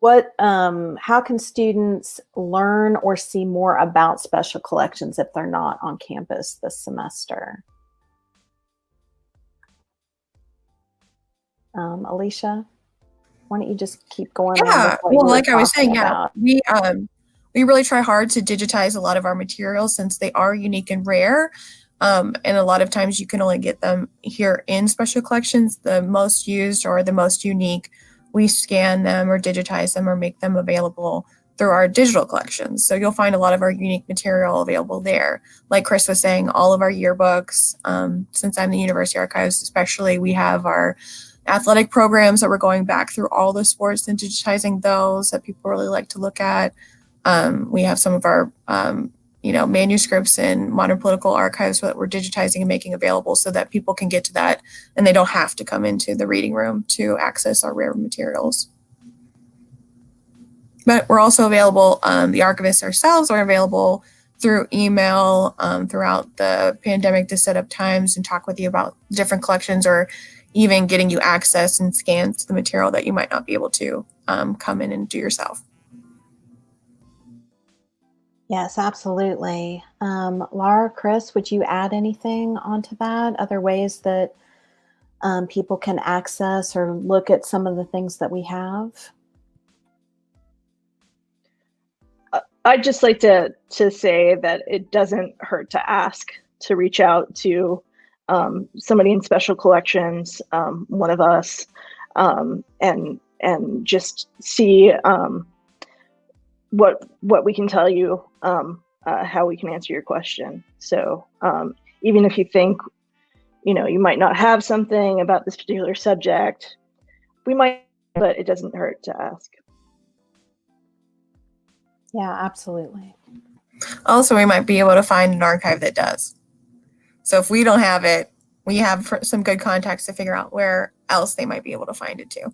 what, um, how can students learn or see more about special collections if they're not on campus this semester? Um, Alicia, why don't you just keep going? Yeah, well, like I was saying, about. yeah, we um, we really try hard to digitize a lot of our materials since they are unique and rare. Um, and a lot of times you can only get them here in special collections, the most used or the most unique we scan them or digitize them or make them available through our digital collections. So you'll find a lot of our unique material available there. Like Chris was saying, all of our yearbooks, um, since I'm the University Archives especially, we have our athletic programs that we're going back through all the sports and digitizing those that people really like to look at. Um, we have some of our um, you know, manuscripts in modern political archives that we're digitizing and making available so that people can get to that and they don't have to come into the reading room to access our rare materials. But we're also available, um, the archivists ourselves are available through email um, throughout the pandemic to set up times and talk with you about different collections or even getting you access and scans to the material that you might not be able to um, come in and do yourself. Yes, absolutely. Um, Laura, Chris, would you add anything onto that? Other ways that um, people can access or look at some of the things that we have? I'd just like to to say that it doesn't hurt to ask to reach out to um, somebody in special collections, um, one of us, um, and and just see um, what what we can tell you, um, uh, how we can answer your question. So um, even if you think, you know, you might not have something about this particular subject, we might, but it doesn't hurt to ask. Yeah, absolutely. Also, we might be able to find an archive that does. So if we don't have it, we have some good contacts to figure out where else they might be able to find it too.